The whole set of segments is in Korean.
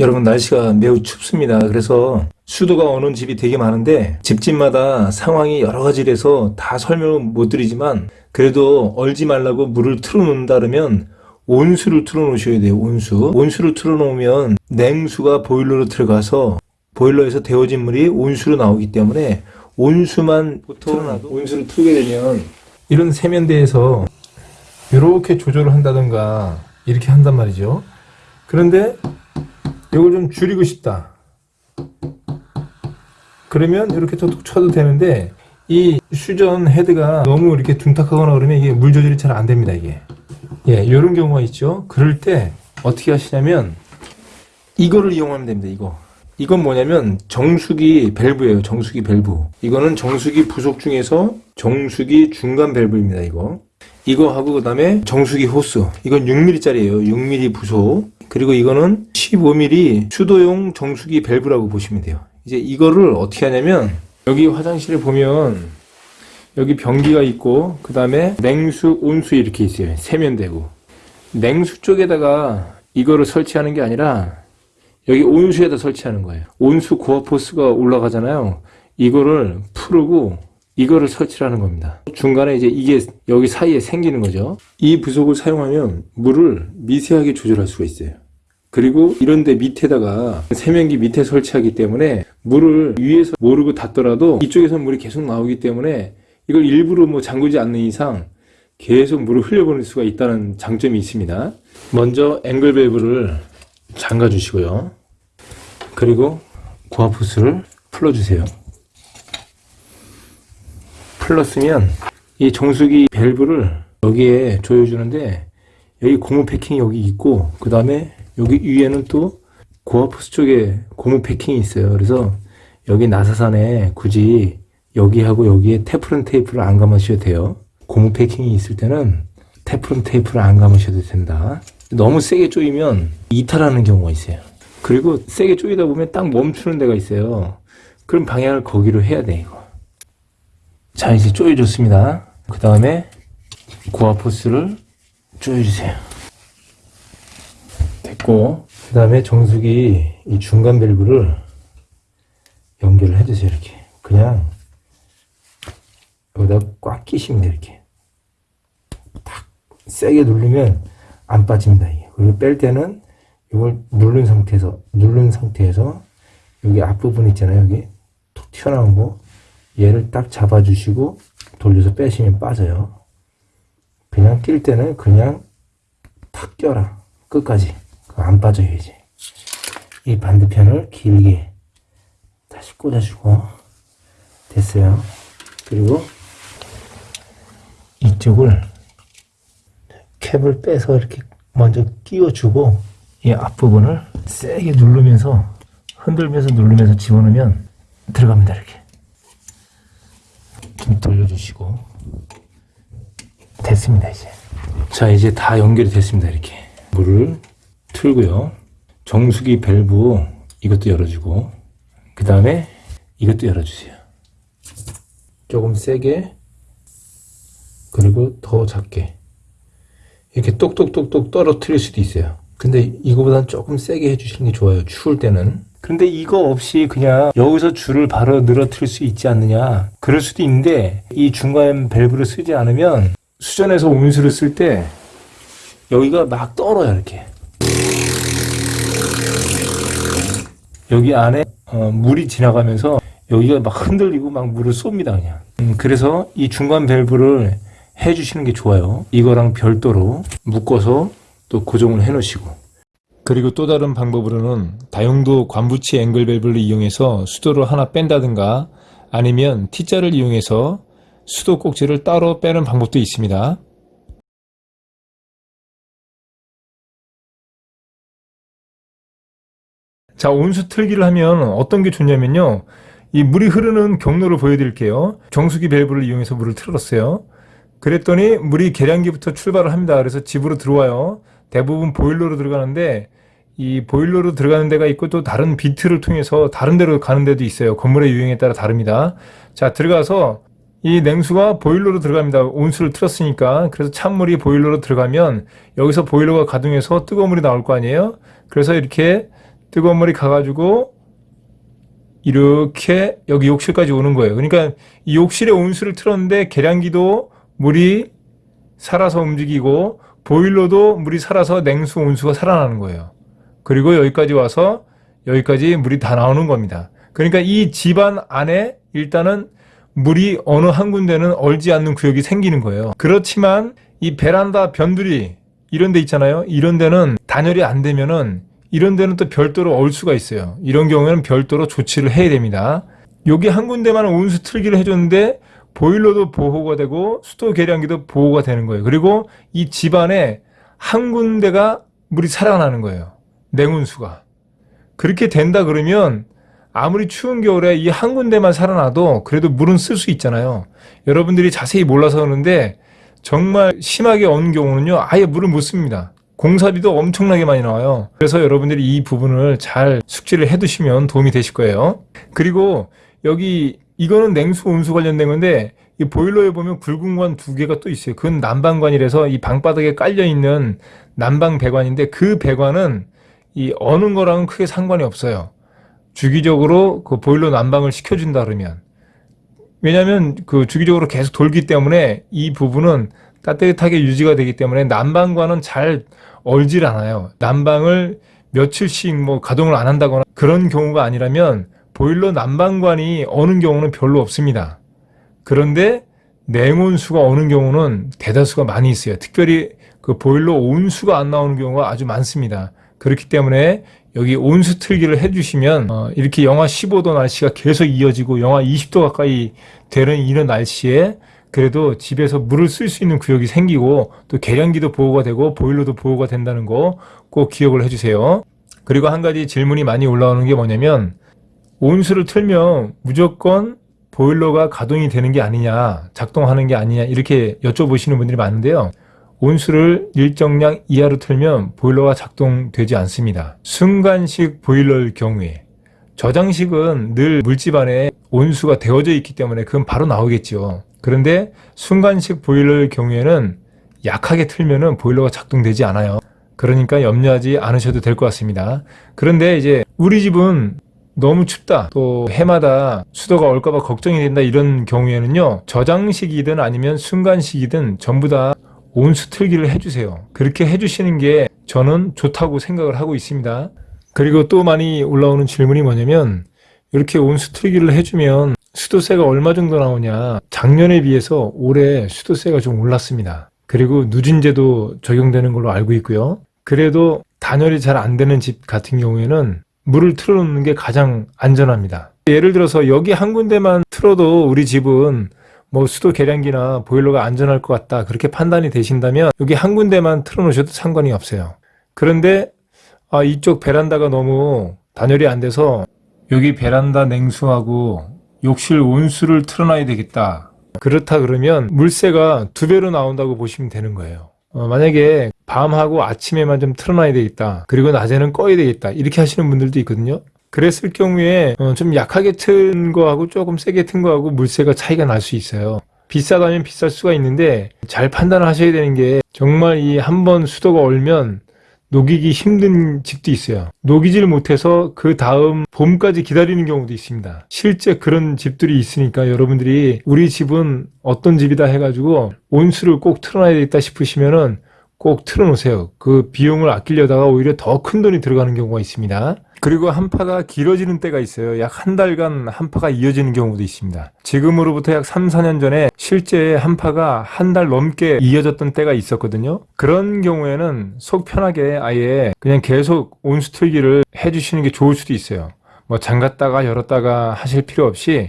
여러분 날씨가 매우 춥습니다. 그래서 수도가 오는 집이 되게 많은데 집집마다 상황이 여러 가지라서 다 설명을 못 드리지만 그래도 얼지 말라고 물을 틀어놓는다 그러면 온수를 틀어놓으셔야 돼요. 온수. 온수를 틀어놓으면 냉수가 보일러로 들어가서 보일러에서 데워진 물이 온수로 나오기 때문에 온수만 보통 온수를 틀게 되면 이런 세면대에서 이렇게 조절을 한다던가 이렇게 한단 말이죠. 그런데 이걸 좀 줄이고 싶다. 그러면 이렇게 톡톡 쳐도 되는데 이 수전 헤드가 너무 이렇게 둔탁하거나 그러면 이게 물 조절이 잘 안 됩니다 이게. 예 이런 경우가 있죠. 그럴 때 어떻게 하시냐면 이거를 이용하면 됩니다 이거. 이건 뭐냐면 정수기 밸브예요 정수기 밸브. 이거는 정수기 부속 중에서 정수기 중간 밸브입니다 이거. 이거 하고 그 다음에 정수기 호스. 이건 6mm 짜리예요 6mm 부속 그리고 이거는 15mm 수도용 정수기 밸브라고 보시면 돼요. 이제 이거를 어떻게 하냐면 여기 화장실에 보면 여기 변기가 있고 그 다음에 냉수 온수 이렇게 있어요. 세면되고. 냉수 쪽에다가 이거를 설치하는 게 아니라 여기 온수에다 설치하는 거예요. 온수 고압 호스가 올라가잖아요. 이거를 풀고 이거를 설치하는 겁니다. 중간에 이제 이게 여기 사이에 생기는 거죠. 이 부속을 사용하면 물을 미세하게 조절할 수가 있어요 그리고 이런데 밑에다가 세면기 밑에 설치하기 때문에 물을 위에서 모르고 닫더라도 이쪽에서 물이 계속 나오기 때문에 이걸 일부러 뭐 잠그지 않는 이상 계속 물을 흘려보낼 수가 있다는 장점이 있습니다. 먼저 앵글 밸브를 잠가 주시고요. 그리고 고압호스를 풀어주세요. 풀었으면 이 정수기 밸브를 여기에 조여주는데 여기 고무 패킹이 여기 있고 그 다음에 여기 위에는 또 고압호스 쪽에 고무 패킹이 있어요. 그래서 여기 나사산에 굳이 여기하고 여기에 테프론 테이프를 안 감으셔도 돼요. 고무 패킹이 있을 때는 테프론 테이프를 안 감으셔도 된다. 너무 세게 조이면 이탈하는 경우가 있어요. 그리고 세게 조이다 보면 딱 멈추는 데가 있어요. 그럼 방향을 거기로 해야 돼, 이거. 자, 이제 조여줬습니다. 그 다음에 고압호스를 조여주세요. 됐고, 그 다음에 정수기 이 중간 밸브를 연결을 해주세요, 이렇게. 그냥 여기다 꽉 끼시면 돼요, 이렇게. 탁 세게 누르면 안 빠집니다, 이게. 그리고 뺄 때는 이걸 누른 상태에서, 누른 상태에서 여기 앞부분 있잖아요, 여기. 톡 튀어나온 거. 얘를 딱 잡아주시고 돌려서 빼시면 빠져요. 그냥 낄 때는 그냥 탁 껴라. 끝까지. 안 이제. 이 반대편을 길게 다시 꽂아주고 됐어요. 그리고 이쪽을 캡을 빼서 이렇게 먼저 끼워주고 이 앞부분을 세게 누르면서 흔들면서 누르면서 집어넣으면 들어갑니다 이렇게 좀 돌려주시고 됐습니다 이제 자 이제 다 연결이 됐습니다 이렇게 물을 틀고요. 정수기 밸브 이것도 열어주고 그 다음에 이것도 열어주세요. 조금 세게 그리고 더 작게. 이렇게 똑똑똑똑 떨어뜨릴 수도 있어요. 근데 이거보다는 조금 세게 해주시는 게 좋아요 추울 때는. 근데 이거 없이 그냥 여기서 줄을 바로 늘어뜨릴 수 있지 않느냐. 그럴 수도 있는데 이 중간 밸브를 쓰지 않으면 수전에서 온수를 쓸 때 여기가 막 떨어요 이렇게 여기 안에 어, 물이 지나가면서 여기가 막 흔들리고 막 물을 쏩니다 그냥. 음, 그래서 이 중간 밸브를 해주시는 게 좋아요. 이거랑 별도로 묶어서 또 고정을 해 놓으시고. 그리고 또 다른 방법으로는 다용도 관부치 앵글 밸브를 이용해서 수도를 하나 뺀다든가 아니면 T자를 이용해서 수도 꼭지를 따로 빼는 방법도 있습니다 자 온수 틀기를 하면 어떤 게 좋냐면요. 이 물이 흐르는 경로를 보여드릴게요. 정수기 밸브를 이용해서 물을 틀었어요. 그랬더니 물이 계량기부터 출발을 합니다. 그래서 집으로 들어와요. 대부분 보일러로 들어가는데 이 보일러로 들어가는 데가 있고 또 다른 비트를 통해서 다른 데로 가는 데도 있어요. 건물의 유형에 따라 다릅니다. 자 들어가서 이 냉수가 보일러로 들어갑니다. 온수를 틀었으니까. 그래서 찬물이 보일러로 들어가면 여기서 보일러가 가동해서 뜨거운 물이 나올 거 아니에요? 그래서 이렇게 뜨거운 물이 가가지고 이렇게 여기 욕실까지 오는 거예요. 그러니까 이 욕실에 온수를 틀었는데 계량기도 물이 살아서 움직이고 보일러도 물이 살아서 냉수 온수가 살아나는 거예요. 그리고 여기까지 와서 여기까지 물이 다 나오는 겁니다. 그러니까 이 집안 안에 일단은 물이 어느 한 군데는 얼지 않는 구역이 생기는 거예요. 그렇지만 이 베란다 변두리 이런 데 있잖아요. 이런 데는 단열이 안 되면은 이런 데는 또 별도로 얼 수가 있어요. 이런 경우에는 별도로 조치를 해야 됩니다. 여기 한 군데만 온수 틀기를 해줬는데 보일러도 보호가 되고 수도 계량기도 보호가 되는 거예요. 그리고 이 집안에 한 군데가 물이 살아나는 거예요. 냉온수가. 그렇게 된다 그러면 아무리 추운 겨울에 이 한 군데만 살아나도 그래도 물은 쓸 수 있잖아요. 여러분들이 자세히 몰라서 그러는데 정말 심하게 언 경우는요 아예 물을 못 씁니다. 공사비도 엄청나게 많이 나와요. 그래서 여러분들이 이 부분을 잘 숙지를 해 두시면 도움이 되실 거예요. 그리고 여기 이거는 냉수 온수 관련된 건데 이 보일러에 보면 굵은 관 두 개가 또 있어요. 그건 난방관이라서 이 방바닥에 깔려 있는 난방 배관인데 그 배관은 이 어느 거랑은 크게 상관이 없어요. 주기적으로 그 보일러 난방을 시켜준다 그러면 왜냐하면 그 주기적으로 계속 돌기 때문에 이 부분은 따뜻하게 유지가 되기 때문에 난방관은 잘 얼질 않아요. 난방을 며칠씩 뭐 가동을 안 한다거나 그런 경우가 아니라면 보일러 난방관이 어는 경우는 별로 없습니다. 그런데 냉온수가 어는 경우는 대다수가 많이 있어요. 특별히 그 보일러 온수가 안 나오는 경우가 아주 많습니다. 그렇기 때문에 여기 온수 틀기를 해주시면 어, 이렇게 영하 15도 날씨가 계속 이어지고 영하 20도 가까이 되는 이런 날씨에 그래도 집에서 물을 쓸 수 있는 구역이 생기고 또 계량기도 보호가 되고 보일러도 보호가 된다는 거 꼭 기억을 해주세요. 그리고 한 가지 질문이 많이 올라오는 게 뭐냐면 온수를 틀면 무조건 보일러가 가동이 되는 게 아니냐 작동하는 게 아니냐 이렇게 여쭤보시는 분들이 많은데요. 온수를 일정량 이하로 틀면 보일러가 작동되지 않습니다. 순간식 보일러일 경우에 저장식은 늘 물집 안에 온수가 되어져 있기 때문에 그건 바로 나오겠죠. 그런데 순간식 보일러일 경우에는 약하게 틀면은 보일러가 작동되지 않아요. 그러니까 염려하지 않으셔도 될 것 같습니다. 그런데 이제 우리 집은 너무 춥다 또 해마다 수도가 올까봐 걱정이 된다 이런 경우에는요 저장식이든 아니면 순간식이든 전부 다 온수 틀기를 해주세요. 그렇게 해주시는 게 저는 좋다고 생각을 하고 있습니다. 그리고 또 많이 올라오는 질문이 뭐냐면 이렇게 온수 틀기를 해주면 수도세가 얼마 정도 나오냐 작년에 비해서 올해 수도세가 좀 올랐습니다. 그리고 누진제도 적용되는 걸로 알고 있고요. 그래도 단열이 잘 안 되는 집 같은 경우에는 물을 틀어놓는 게 가장 안전합니다. 예를 들어서 여기 한 군데만 틀어도 우리 집은 뭐 수도 계량기나 보일러가 안전할 것 같다 그렇게 판단이 되신다면 여기 한 군데만 틀어놓으셔도 상관이 없어요. 그런데 아, 이쪽 베란다가 너무 단열이 안 돼서 여기 베란다 냉수하고 욕실 온수를 틀어놔야 되겠다. 그렇다 그러면 물세가 두 배로 나온다고 보시면 되는 거예요. 어, 만약에 밤하고 아침에만 좀 틀어놔야 되겠다. 그리고 낮에는 꺼야 되겠다. 이렇게 하시는 분들도 있거든요. 그랬을 경우에 어, 좀 약하게 튼 거하고 조금 세게 튼 거하고 물세가 차이가 날 수 있어요. 비싸다면 비쌀 수가 있는데 잘 판단을 하셔야 되는 게 정말 이 한 번 수도가 얼면 녹이기 힘든 집도 있어요. 녹이질 못해서 그 다음 봄까지 기다리는 경우도 있습니다. 실제 그런 집들이 있으니까 여러분들이 우리 집은 어떤 집이다 해가지고 온수를 꼭 틀어놔야 겠다 싶으시면은 꼭 틀어놓으세요. 그 비용을 아끼려다가 오히려 더 큰 돈이 들어가는 경우가 있습니다. 그리고 한파가 길어지는 때가 있어요. 약 한 달간 한파가 이어지는 경우도 있습니다. 지금으로부터 약 3, 4년 전에 실제 한파가 한 달 넘게 이어졌던 때가 있었거든요. 그런 경우에는 속 편하게 아예 그냥 계속 온수 틀기를 해주시는 게 좋을 수도 있어요. 뭐 잠갔다가 열었다가 하실 필요 없이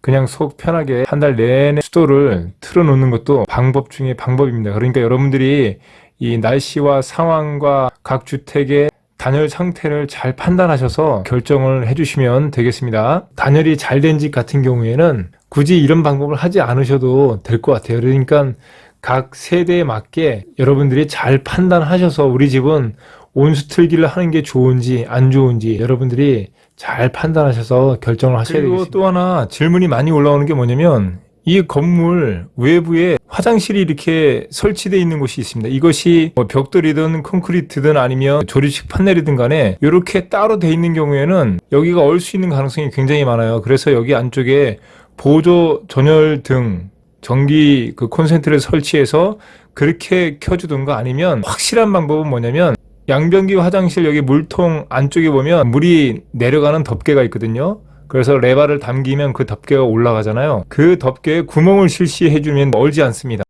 그냥 속 편하게 한 달 내내 수도를 틀어놓는 것도 방법 중에 방법입니다. 그러니까 여러분들이 이 날씨와 상황과 각 주택의 단열 상태를 잘 판단하셔서 결정을 해주시면 되겠습니다. 단열이 잘 된 집 같은 경우에는 굳이 이런 방법을 하지 않으셔도 될 것 같아요. 그러니까 각 세대에 맞게 여러분들이 잘 판단하셔서 우리 집은 온수 틀기를 하는 게 좋은지 안 좋은지 여러분들이 잘 판단하셔서 결정을 하셔야 되겠습니다. 그리고 또 하나 질문이 많이 올라오는 게 뭐냐면 이 건물 외부에 화장실이 이렇게 설치되어 있는 곳이 있습니다. 이것이 뭐 벽돌이든 콘크리트든 아니면 조립식 판넬이든 간에 이렇게 따로 돼 있는 경우에는 여기가 얼 수 있는 가능성이 굉장히 많아요. 그래서 여기 안쪽에 보조 전열 등 전기 그 콘센트를 설치해서 그렇게 켜주든가 아니면 확실한 방법은 뭐냐면 양변기 화장실 여기 물통 안쪽에 보면 물이 내려가는 덮개가 있거든요. 그래서 레바를 당기면 그 덮개가 올라가잖아요. 그 덮개에 구멍을 실시해주면 얼지 않습니다.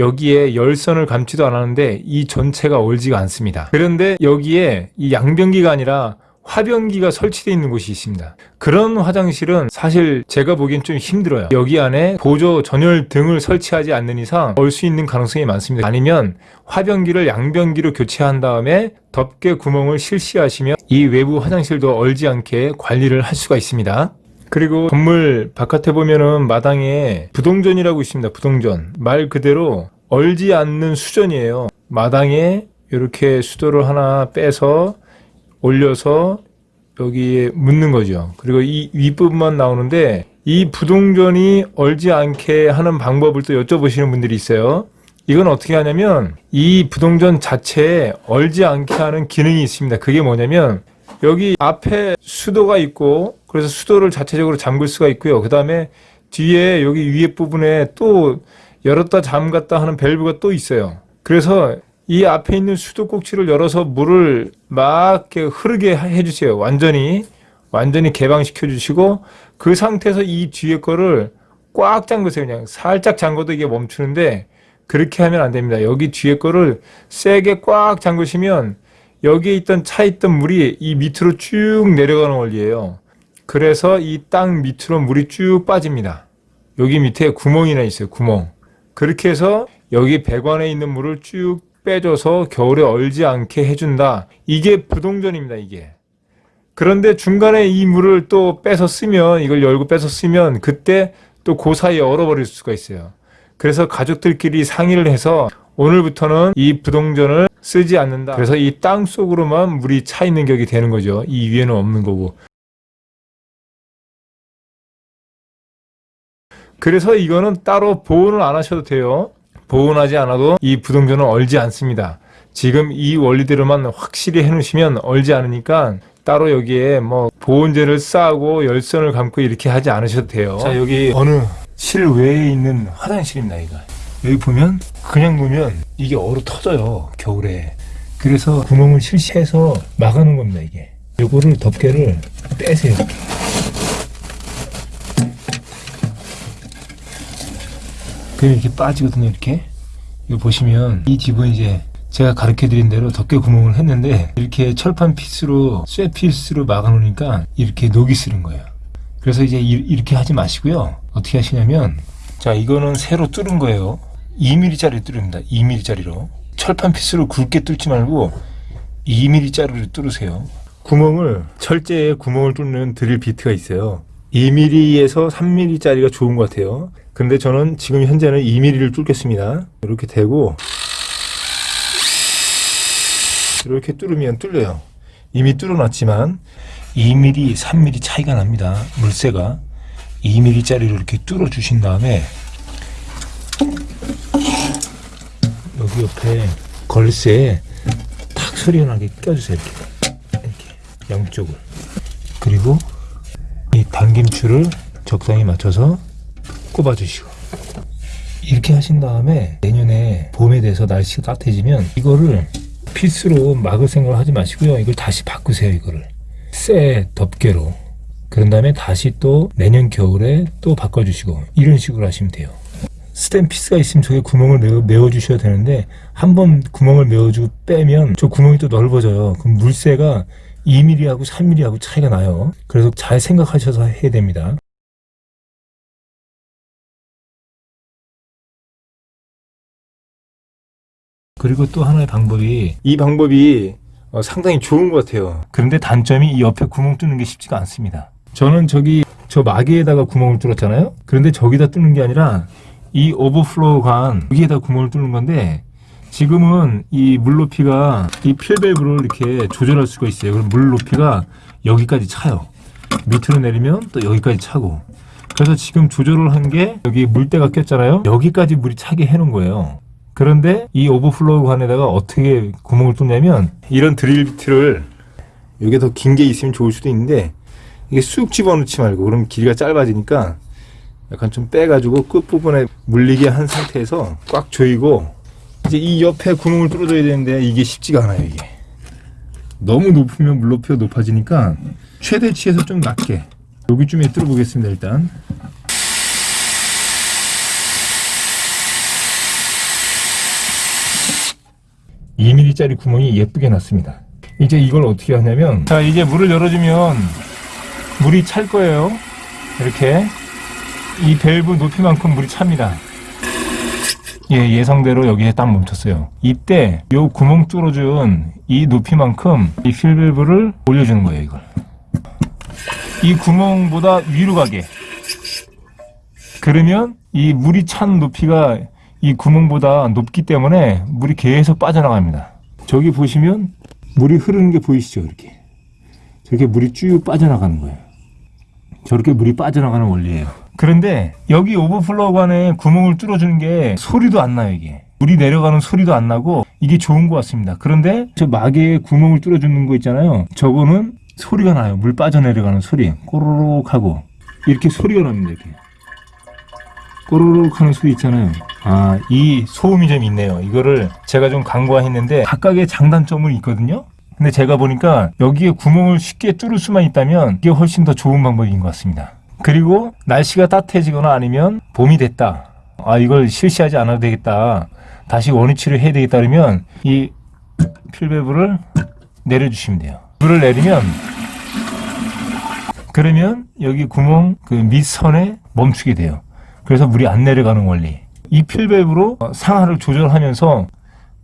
여기에 열선을 감지도 않았는데 이 전체가 얼지가 않습니다. 그런데 여기에 이 양변기가 아니라 화변기가 설치되어 있는 곳이 있습니다. 그런 화장실은 사실 제가 보기엔 좀 힘들어요. 여기 안에 보조 전열 등을 설치하지 않는 이상 얼수 있는 가능성이 많습니다. 아니면 화변기를 양변기로 교체한 다음에 덮개 구멍을 실시하시면 이 외부 화장실도 얼지 않게 관리를 할 수가 있습니다. 그리고 건물 바깥에 보면은 마당에 부동전이라고 있습니다. 부동전. 말 그대로 얼지 않는 수전이에요. 마당에 이렇게 수도를 하나 빼서 올려서 여기에 묻는 거죠. 그리고 이 윗부분만 나오는데 이 부동전이 얼지 않게 하는 방법을 또 여쭤보시는 분들이 있어요. 이건 어떻게 하냐면 이 부동전 자체에 얼지 않게 하는 기능이 있습니다. 그게 뭐냐면 여기 앞에 수도가 있고 그래서 수도를 자체적으로 잠글 수가 있고요. 그 다음에 뒤에 여기 위에 부분에 또 열었다 잠갔다 하는 밸브가 또 있어요. 그래서 이 앞에 있는 수도 꼭지를 열어서 물을 막 흐르게 해주세요. 완전히 완전히 개방시켜 주시고 그 상태에서 이 뒤에 거를 꽉 잠그세요. 그냥 살짝 잠궈도 이게 멈추는데 그렇게 하면 안 됩니다. 여기 뒤에 거를 세게 꽉 잠그시면 여기에 있던 차 있던 물이 이 밑으로 쭉 내려가는 원리예요. 그래서 이 땅 밑으로 물이 쭉 빠집니다. 여기 밑에 구멍이나 있어요. 구멍. 그렇게 해서 여기 배관에 있는 물을 쭉 빼줘서 겨울에 얼지 않게 해준다. 이게 부동전입니다. 이게. 그런데 중간에 이 물을 또 빼서 쓰면 이걸 열고 빼서 쓰면 그때 또 그 사이에 얼어버릴 수가 있어요. 그래서 가족들끼리 상의를 해서 오늘부터는 이 부동전을 쓰지 않는다. 그래서 이 땅 속으로만 물이 차 있는 격이 되는 거죠. 이 위에는 없는 거고. 그래서 이거는 따로 보온을 안 하셔도 돼요. 보온하지 않아도 이 부동전은 얼지 않습니다. 지금 이 원리대로만 확실히 해놓으시면 얼지 않으니까 따로 여기에 뭐 보온재를 싸고 열선을 감고 이렇게 하지 않으셔도 돼요. 자 여기 어느 실외에 있는 화장실입니다. 이거 여기 보면 그냥 보면 이게 얼어 터져요 겨울에. 그래서 구멍을 실시해서 막아놓은 겁니다 이게. 요거를 덮개를 빼세요. 그럼 이렇게 빠지거든요 이렇게. 이거 보시면 이 집은 이제 제가 가르쳐 드린 대로 덮개 구멍을 했는데 이렇게 철판 피스로 쇠 피스로 막아 놓으니까 이렇게 녹이 쓰는 거예요. 그래서 이제 이- 이렇게 하지 마시고요. 어떻게 하시냐면 자 이거는 새로 뚫은 거예요. 2mm짜리 뚫습니다. 2mm짜리로. 철판 피스로 굵게 뚫지 말고 2mm짜리로 뚫으세요. 구멍을 철제에 구멍을 뚫는 드릴 비트가 있어요 2mm에서 3mm짜리가 좋은 것 같아요. 근데 저는 지금 현재는 2mm를 뚫겠습니다. 이렇게 대고 이렇게 뚫으면 뚫려요. 이미 뚫어놨지만 2mm, 3mm 차이가 납니다. 물새가 2mm짜리로 이렇게 뚫어 주신 다음에 여기 옆에 걸쇠에 탁 소리가 나게 껴주세요. 이렇게, 이렇게 양쪽을 그리고 이 당김줄을 적당히 맞춰서 꼽아주시고. 이렇게 하신 다음에 내년에 봄에 돼서 날씨가 따뜻해지면 이거를 필수로 막을 생각을 하지 마시고요. 이걸 다시 바꾸세요 이거를. 쇠 덮개로. 그런 다음에 다시 또 내년 겨울에 또 바꿔주시고 이런 식으로 하시면 돼요. 스텐 피스가 있으면 저게 구멍을 메워, 메워 주셔야 되는데 한 번 구멍을 메워주고 빼면 저 구멍이 또 넓어져요. 그럼 물새가 2mm하고 3mm하고 차이가 나요. 그래서 잘 생각하셔서 해야 됩니다. 그리고 또 하나의 방법이 이 방법이 어, 상당히 좋은 것 같아요. 그런데 단점이 이 옆에 구멍 뚫는 게 쉽지가 않습니다. 저는 저기 저 마개에다가 구멍을 뚫었잖아요. 그런데 저기다 뚫는 게 아니라 이 overflow 관 여기에다 구멍을 뚫는 건데 지금은 이 물 높이가 이 fill valve를 이렇게 조절할 수가 있어요. 그럼 물 높이가 여기까지 차요. 밑으로 내리면 또 여기까지 차고. 그래서 지금 조절을 한 게 여기 물때가 꼈잖아요. 여기까지 물이 차게 해놓은 거예요. 그런데 이 overflow 관에다가 어떻게 구멍을 뚫냐면 이런 드릴 비트를 여기 더 긴 게 있으면 좋을 수도 있는데 이게 쑥 집어넣지 말고 그럼 길이가 짧아지니까 약간 좀 빼가지고 끝부분에 물리게 한 상태에서 꽉 조이고 이제 이 옆에 구멍을 뚫어줘야 되는데 이게 쉽지가 않아요 이게. 너무 높으면 물 높이가 높아지니까 최대치에서 좀 낮게. 여기쯤에 뚫어보겠습니다 일단. (2 m m 짜리 구멍이 예쁘게 났습니다. 이제 이걸 어떻게 하냐면 자 이제 물을 열어주면 물이 찰 거예요. 이렇게. 이 밸브 높이만큼 물이 찹니다 예, 예상대로 여기에 딱 멈췄어요. 이때 요 구멍 뚫어준 이 높이만큼 이 필밸브를 올려주는 거예요, 이걸. 이 구멍보다 위로 가게. 그러면 이 물이 찬 높이가 이 구멍보다 높기 때문에 물이 계속 빠져나갑니다. 저기 보시면 물이 흐르는 게 보이시죠, 이렇게. 저렇게 물이 쭉 빠져나가는 거예요. 저렇게 물이 빠져나가는 원리예요. 그런데 여기 overflow 관에 구멍을 뚫어주는 게 소리도 안 나요 이게. 물이 내려가는 소리도 안 나고 이게 좋은 것 같습니다. 그런데 저 마개에 구멍을 뚫어주는 거 있잖아요. 저거는 소리가 나요. 물 빠져내려가는 소리. 꼬르륵 하고. 이렇게 소리가 납니다 이렇게. 꼬르륵 하는 소리 있잖아요. 아 이 소음이 좀 있네요. 이거를 제가 좀 간과했는데 각각의 장단점은 있거든요 근데 제가 보니까 여기에 구멍을 쉽게 뚫을 수만 있다면 이게 훨씬 더 좋은 방법인 것 같습니다 그리고 날씨가 따뜻해지거나 아니면 봄이 됐다. 아 이걸 실시하지 않아도 되겠다. 다시 원위치를 해야 되겠다 그러면 이 필밸브를 내려주시면 돼요. 물을 내리면 그러면 여기 구멍 그 밑선에 멈추게 돼요. 그래서 물이 안 내려가는 원리. 이 필밸브로 상하를 조절하면서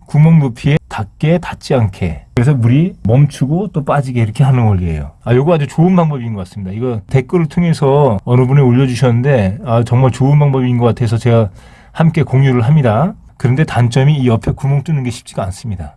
구멍 높이에 닿게 닿지 않게. 그래서 물이 멈추고 또 빠지게 이렇게 하는 원리예요. 아 요거 아주 좋은 방법인 것 같습니다. 이거 댓글을 통해서 어느 분이 올려주셨는데 아 정말 좋은 방법인 것 같아서 제가 함께 공유를 합니다. 그런데 단점이 이 옆에 구멍 뚫는 게 쉽지가 않습니다.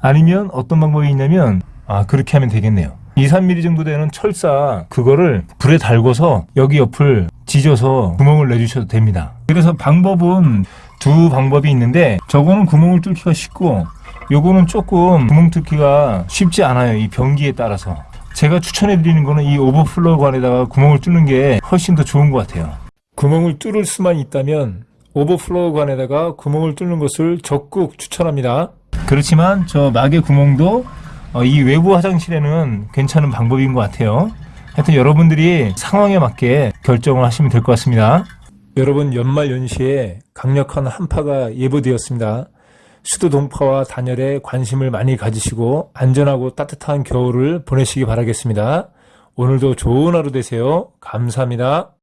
아니면 어떤 방법이 있냐면 아 그렇게 하면 되겠네요. 2, 3mm 정도 되는 철사 그거를 불에 달궈서 여기 옆을 지져서 구멍을 내주셔도 됩니다 그래서 방법은 두 방법이 있는데 저거는 구멍을 뚫기가 쉽고 요거는 조금 구멍 뚫기가 쉽지 않아요 이 변기에 따라서 제가 추천해 드리는 거는 이 overflow 관에다가 구멍을 뚫는 게 훨씬 더 좋은 것 같아요 구멍을 뚫을 수만 있다면 overflow 관에다가 구멍을 뚫는 것을 적극 추천합니다 그렇지만 저 마개 구멍도 어, 이 외부 화장실에는 괜찮은 방법인 것 같아요. 하여튼 여러분들이 상황에 맞게 결정을 하시면 될 것 같습니다. 여러분 연말 연시에 강력한 한파가 예보되었습니다. 수도 동파와 단열에 관심을 많이 가지시고 안전하고 따뜻한 겨울을 보내시기 바라겠습니다. 오늘도 좋은 하루 되세요. 감사합니다.